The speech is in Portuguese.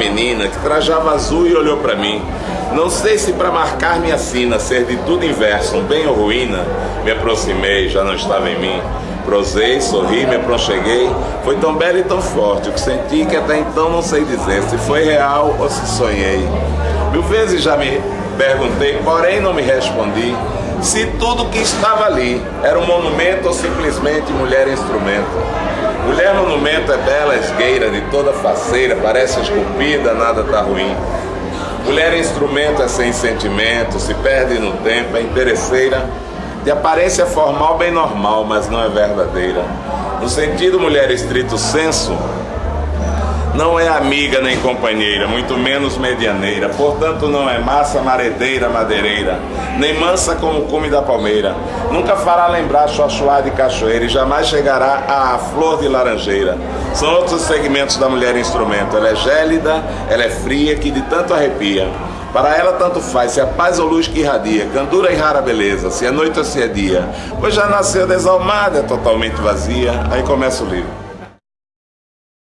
menina que trajava azul e olhou para mim. Não sei se para marcar minha sina, ser de tudo inverso, um bem ou ruína, me aproximei, já não estava em mim. Prosei, sorri, me aproxeguei. Foi tão belo e tão forte o que senti que até então não sei dizer se foi real ou se sonhei. Mil vezes já me perguntei, porém não me respondi se tudo que estava ali era um monumento ou simplesmente mulher instrumento. Mulher monumento é bela, esgueira, de toda faceira, parece esculpida, nada tá ruim. Mulher instrumento é sem sentimento, se perde no tempo, é interesseira, de aparência formal bem normal, mas não é verdadeira. No sentido mulher estrito senso, não é amiga nem companheira, muito menos medianeira, portanto não é massa, maredeira, madeireira, nem mansa como o cume da palmeira. Nunca fará lembrar chuachuá de cachoeira e jamais chegará à flor de laranjeira. São outros segmentos da mulher instrumento. Ela é gélida, ela é fria, que de tanto arrepia. Para ela tanto faz se é paz ou luz que irradia, candura e rara beleza, se é noite ou se é dia. Pois já nasceu desalmada, totalmente vazia. Aí começa o livro.